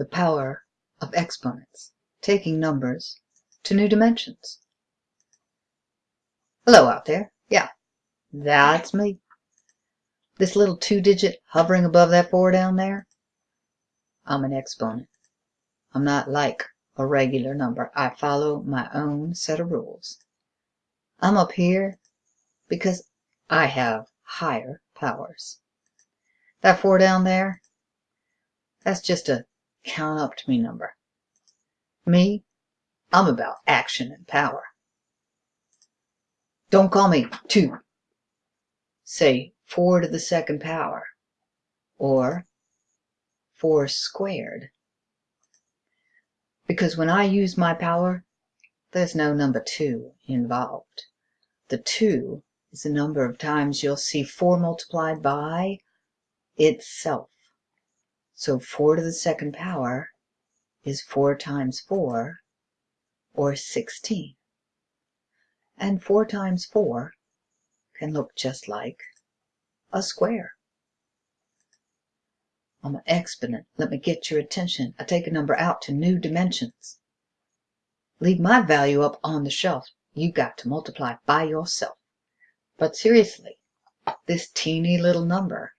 the power of exponents, taking numbers to new dimensions. Hello out there. Yeah, that's me. This little two digit hovering above that four down there, I'm an exponent. I'm not like a regular number. I follow my own set of rules. I'm up here because I have higher powers. That four down there, that's just a count up to me number. Me, I'm about action and power. Don't call me two. Say four to the second power or four squared. Because when I use my power, there's no number two involved. The two is the number of times you'll see 4 multiplied by itself. So 4 to the second power is 4 times 4, or 16. And 4 times 4 can look just like a square. I'm an exponent. Let me get your attention. I take a number out to new dimensions. Leave my value up on the shelf. You got to multiply by yourself. But seriously, this teeny little number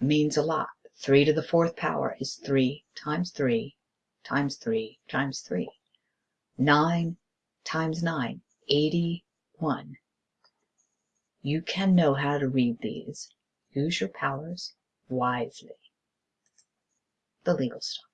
means a lot. 3 to the fourth power is 3 times 3 times 3 times 3. 9 times 9, 81. You can know how to read these. Use your powers wisely. The legal stuff.